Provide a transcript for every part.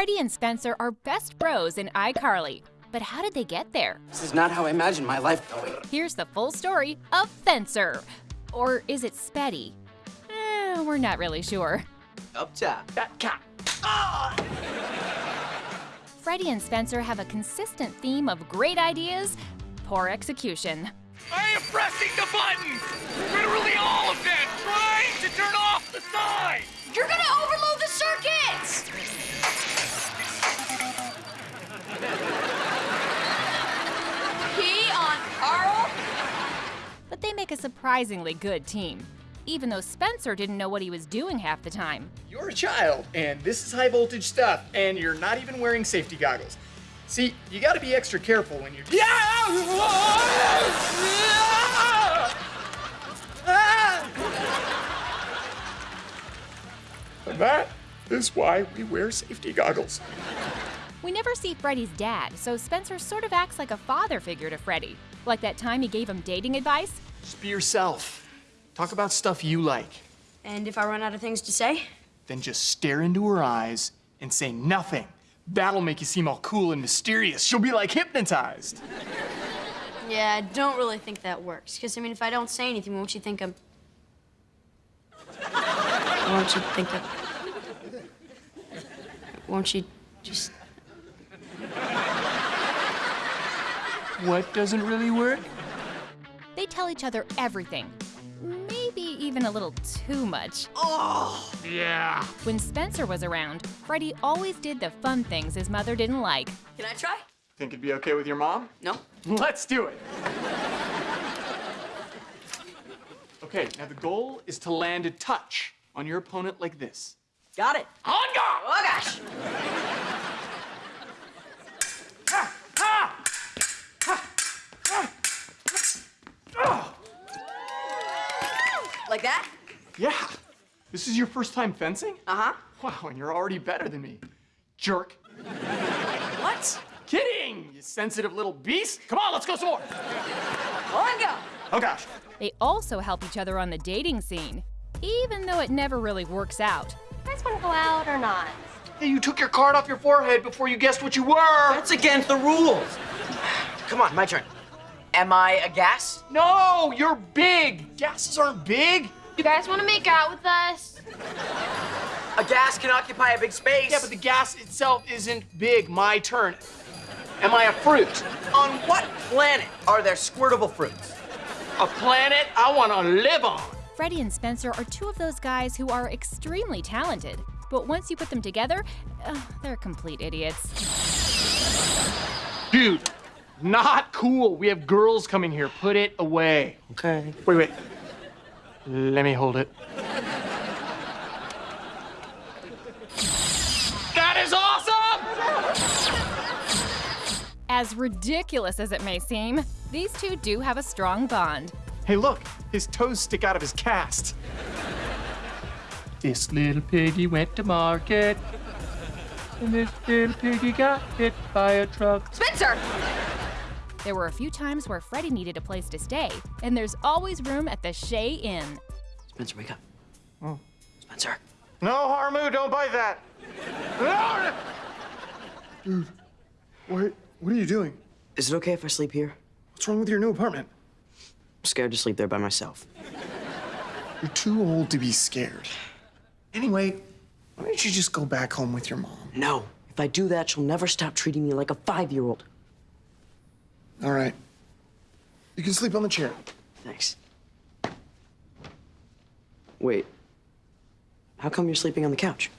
Freddie and Spencer are best bros in iCarly. But how did they get there? This is not how I imagined my life going. Here's the full story of Fencer. Or is it Spetty? Eh, we're not really sure. Up top. Freddie and Spencer have a consistent theme of great ideas, poor execution. I am pressing the buttons! Literally all of them! Trying to turn off the sign! You're gonna overload surprisingly good team, even though Spencer didn't know what he was doing half the time. You're a child, and this is high voltage stuff, and you're not even wearing safety goggles. See, you gotta be extra careful when you're. Yeah! And that is why we wear safety goggles. We never see Freddie's dad, so Spencer sort of acts like a father figure to Freddie. Like that time he gave him dating advice. Just be yourself. Talk about stuff you like. And if I run out of things to say? Then just stare into her eyes and say nothing. That'll make you seem all cool and mysterious. She'll be like hypnotized. Yeah, I don't really think that works. Because, I mean, if I don't say anything, won't you think I'm. won't you think I'm. Won't you just. What doesn't really work? They tell each other everything. Maybe even a little too much. Oh, yeah. When Spencer was around, Freddie always did the fun things his mother didn't like. Can I try? Think it'd be okay with your mom? No. Let's do it. Okay, now the goal is to land a touch on your opponent like this. Got it. On guard! Oh, gosh. Oh, Like that? Yeah. This is your first time fencing? Uh huh. Wow, and you're already better than me. Jerk. What? Kidding, you sensitive little beast. Come on, let's go some more. On go. Oh gosh. They also help each other on the dating scene, even though it never really works out. You guys want to go out or not? Hey, you took your card off your forehead before you guessed what you were. That's against the rules. Come on, my turn. Am I a gas? No, you're big. Gases aren't big. You guys want to make out with us? A gas can occupy a big space. Yeah, but the gas itself isn't big. My turn. Am I a fruit? On what planet are there squirtable fruits? A planet I want to live on. Freddie and Spencer are two of those guys who are extremely talented, but once you put them together, uh, they're complete idiots. Dude, not cool. We have girls coming here. Put it away. Okay. Wait, wait. Let me hold it. That is awesome! As ridiculous as it may seem, these two do have a strong bond. Hey, look, his toes stick out of his cast. This little piggy went to market, and this little piggy got hit by a truck. Spencer! There were a few times where Freddie needed a place to stay, and there's always room at the Shay Inn. Spencer, wake up. Oh. Spencer. No, Harmu, don't bite that. Dude, what, what are you doing? Is it okay if I sleep here? What's wrong with your new apartment? I'm scared to sleep there by myself. You're too old to be scared. Anyway, why don't you just go back home with your mom? No. If I do that, she'll never stop treating me like a five-year-old. All right. You can sleep on the chair. Thanks. Wait. How come you're sleeping on the couch?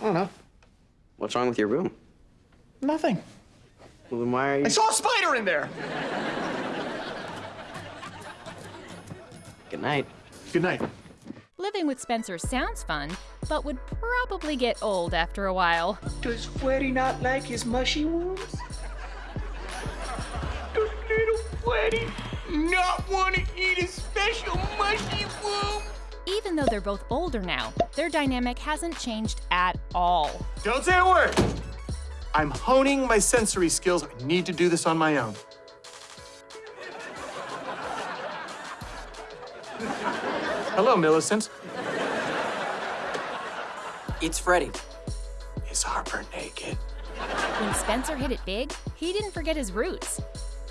I don't know. What's wrong with your room? Nothing. Well, then why are you... I saw a spider in there. Good night. Good night. Living with Spencer sounds fun, but would probably get old after a while. Does Freddie not like his mushy worms? Little not want to eat his special mushy worm? Even though they're both older now, their dynamic hasn't changed at all. Don't say a word. I'm honing my sensory skills. I need to do this on my own. Hello, Millicent. It's Freddie. Is Harper naked? When Spencer hit it big, he didn't forget his roots.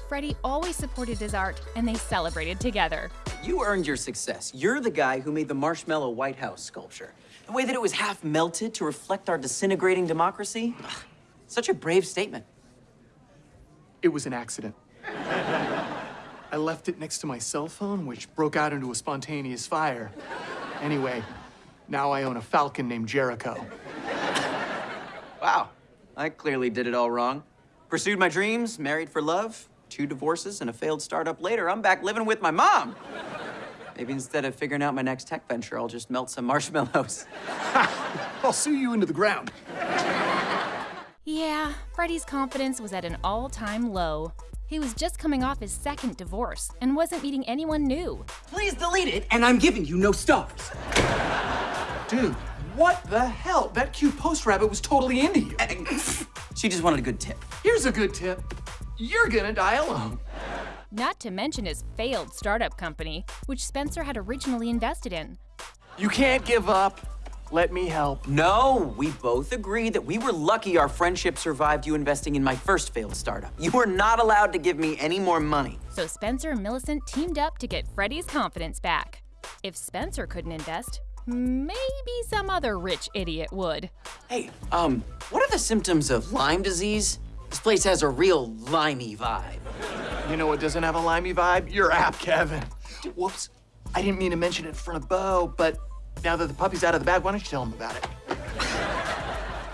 Freddie always supported his art, and they celebrated together. You earned your success. You're the guy who made the marshmallow White House sculpture. The way that it was half melted to reflect our disintegrating democracy. Ugh, Such a brave statement. It was an accident. I left it next to my cell phone, which broke out into a spontaneous fire. Anyway, now I own a falcon named Jericho. Wow, I clearly did it all wrong. Pursued my dreams, married for love, two divorces, and a failed startup later, I'm back living with my mom. Maybe instead of figuring out my next tech venture, I'll just melt some marshmallows. I'll sue you into the ground. Yeah, Freddie's confidence was at an all time low. He was just coming off his second divorce and wasn't meeting anyone new. Please delete it, and I'm giving you no stars. Dude, what the hell? That cute post rabbit was totally into you. She just wanted a good tip. Here's a good tip you're gonna die alone. Not to mention his failed startup company, which Spencer had originally invested in. You can't give up. Let me help. No, we both agreed that we were lucky our friendship survived you investing in my first failed startup. You were not allowed to give me any more money. So Spencer and Millicent teamed up to get Freddie's confidence back. If Spencer couldn't invest, maybe some other rich idiot would. Hey, um, what are the symptoms of Lyme disease? This place has a real limey vibe. You know what doesn't have a limey vibe? Your app, Kevin. Whoops. I didn't mean to mention it in front of Bo, but now that the puppy's out of the bag, why don't you tell him about it?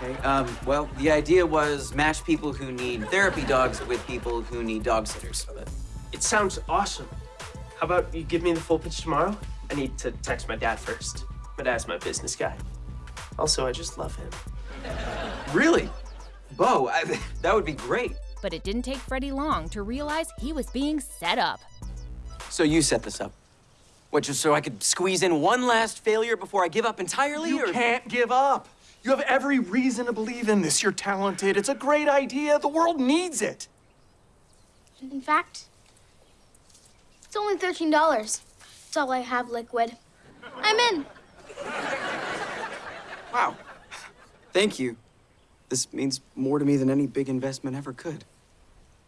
Okay, um, well, the idea was match people who need therapy dogs with people who need dog sitters. It sounds awesome. How about you give me the full pitch tomorrow? I need to text my dad first. My dad's my business guy. Also, I just love him. Really? Bo, I, that would be great. But it didn't take Freddie long to realize he was being set up. So you set this up. What, just so I could squeeze in one last failure before I give up entirely? You or... can't give up. You have every reason to believe in this. You're talented. It's a great idea. The world needs it. In fact, it's only $13. That's all I have liquid. I'm in. Wow. Thank you. This means more to me than any big investment ever could.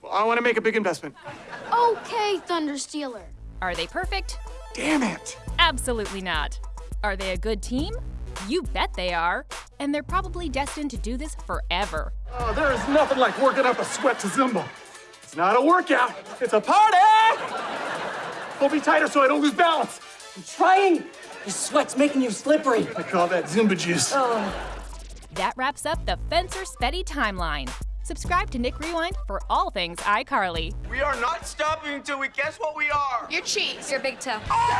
Well, I want to make a big investment. Okay, Thunder Stealer. Are they perfect? Damn it. Absolutely not. Are they a good team? You bet they are. And they're probably destined to do this forever. Oh, there is nothing like working up a sweat to Zumba. It's not a workout. It's a party. Hold me tighter so I don't lose balance. I'm Trying! Your sweat's making you slippery. I call that Zumba juice. Oh. That wraps up the Fencer Spetty timeline. Subscribe to Nick Rewind for all things iCarly. We are not stopping until we guess what we are. Your cheese. Your big toe. Oh!